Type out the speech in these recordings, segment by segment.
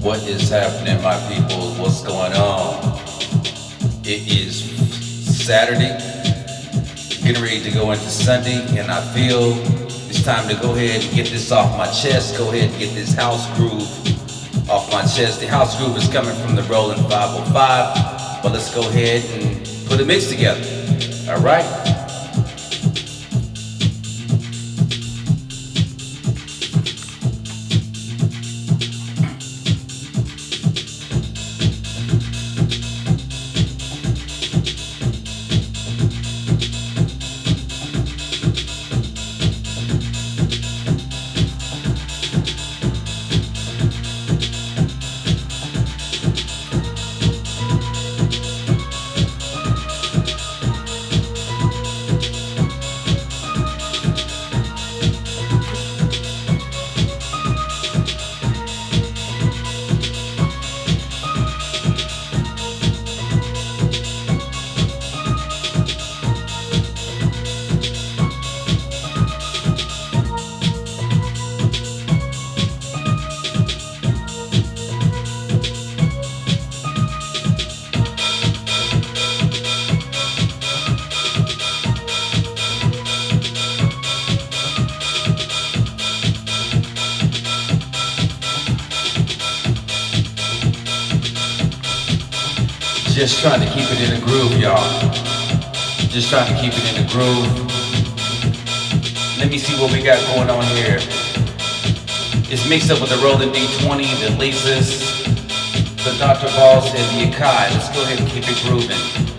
What is happening, my people? What's going on? It is Saturday, getting ready to go into Sunday, and I feel it's time to go ahead and get this off my chest. Go ahead and get this house groove off my chest. The house groove is coming from the Roland 505, but let's go ahead and put a mix together. All right? Just trying to keep it in the groove, y'all. Just trying to keep it in the groove. Let me see what we got going on here. It's mixed up with the Roland D20, the Lexus, the Dr. Boss, and the Akai. Let's go ahead and keep it grooving.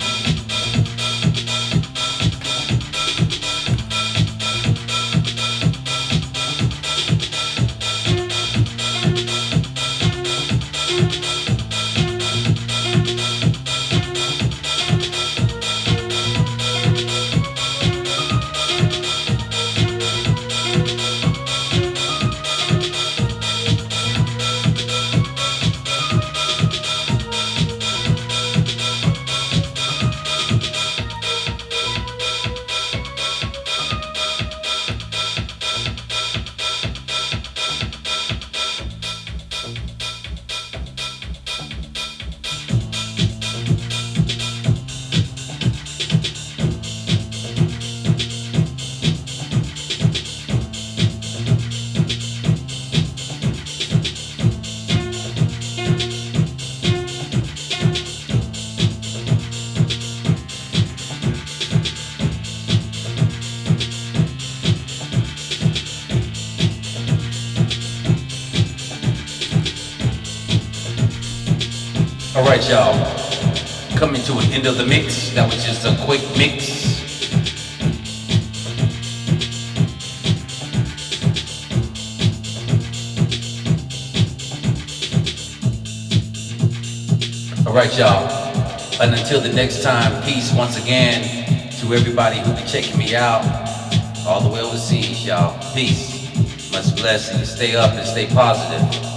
All right, y'all. Coming to an end of the mix. That was just a quick mix. All right, y'all. And until the next time, peace once again to everybody who be checking me out all the way overseas, y'all. Peace. Much blessings. Stay up and stay positive.